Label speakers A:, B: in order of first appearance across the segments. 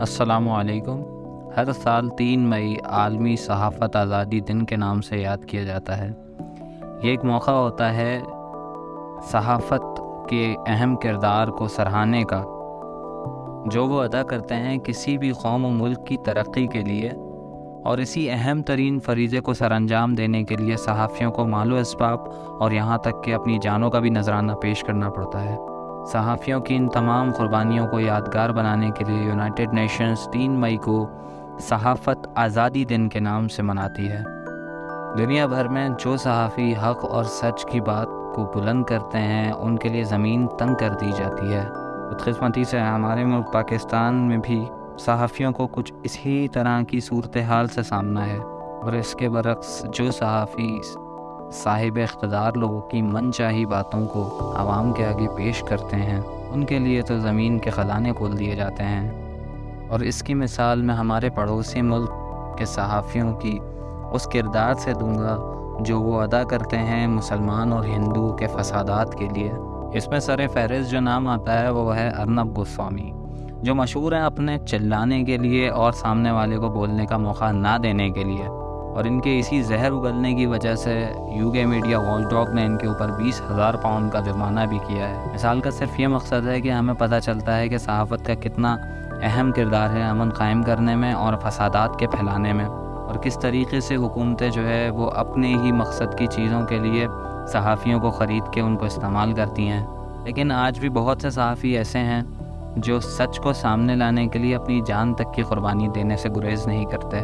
A: السلام علیکم۔ ہر سال تین مئی عالمی صحافت آزادی دن کے نام سے یاد کیا جاتا ہے۔ یہ ایک موقع ہوتا ہے صحافت کے اہم کردار کو سراہنے کا، جو وہ ادا کرتے ہیں کسی بھی قوم و ملک کی ترقی کے لیے اور اسی اہم ترین فریضے کو سر انجام دینے کے لیے صحافیوں کو مال و اسباب اور یہاں تک کہ اپنی جانوں کا بھی نذرانہ پیش کرنا پڑتا ہے۔ صحافیوں کی ان تمام قربانیوں کو یادگار بنانے کے لیے یونائٹڈ نیشنز تین مئی کو صحافت آزادی دن کے نام سے مناتی ہے۔ دنیا بھر میں جو صحافی حق اور سچ کی بات کو بلند کرتے ہیں، ان کے لیے زمین تنگ کر دی جاتی ہے۔ بدقسمتی سے ہمارے ملک پاکستان میں بھی صحافیوں کو کچھ اسی طرح کی صورتحال سے سامنا ہے۔ اور اس کے برعکس جو صحافی صاحب اقتدار لوگوں کی من چاہی باتوں کو عوام کے آگے پیش کرتے ہیں۔ ان کے لیے تو زمین کے خزانے کھول دیے جاتے ہیں۔ اور اس کی مثال میں ہمارے پڑوسی ملک کے صحافیوں کی اس کردار سے دوں گا جو وہ ادا کرتے ہیں مسلمان اور ہندو کے فسادات کے لیے۔ اس میں سر فہرست جو نام آتا ہے وہ ہے ارنب گوسوامی، جو مشہور ہیں اپنے چلانے کے لیے اور سامنے والے کو بولنے کا موقع نہ دینے کے لیے۔ اور ان کے اسی زہر اگلنے کی وجہ سے یو کے میڈیا وال ڈاک نے ان کے اوپر بیس ہزار پاؤنڈ کا جرمانہ بھی کیا ہے۔ مثال کا صرف یہ مقصد ہے کہ ہمیں پتہ چلتا ہے کہ صحافت کا کتنا اہم کردار ہے امن قائم کرنے میں اور فسادات کے پھیلانے میں۔ اور کس طریقے سے حکومتیں جو ہے وہ اپنے ہی مقصد کی چیزوں کے لیے صحافیوں کو خرید کے ان کو استعمال کرتی ہیں۔ لیکن آج بھی بہت سے صحافی ایسے ہیں جو سچ کو سامنے لانے کے لیے اپنی جان تک کی قربانی دینے سے گریز نہیں کرتے۔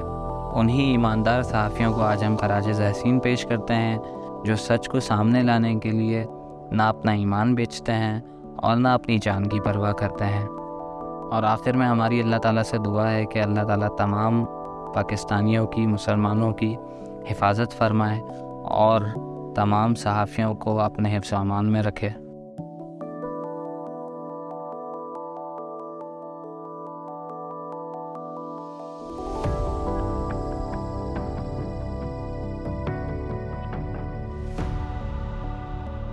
A: انہی ایماندار صحافیوں کو آج ہم خراج ذحسین پیش کرتے ہیں، جو سچ کو سامنے لانے کے لیے نہ اپنا ایمان بیچتے ہیں اور نہ اپنی جان کی پرواہ کرتے ہیں۔ اور آخر میں ہماری اللہ تعالیٰ سے دعا ہے کہ اللہ تعالیٰ تمام پاکستانیوں کی، مسلمانوں کی حفاظت فرمائے اور تمام صحافیوں کو اپنے حفظ و امان میں رکھے۔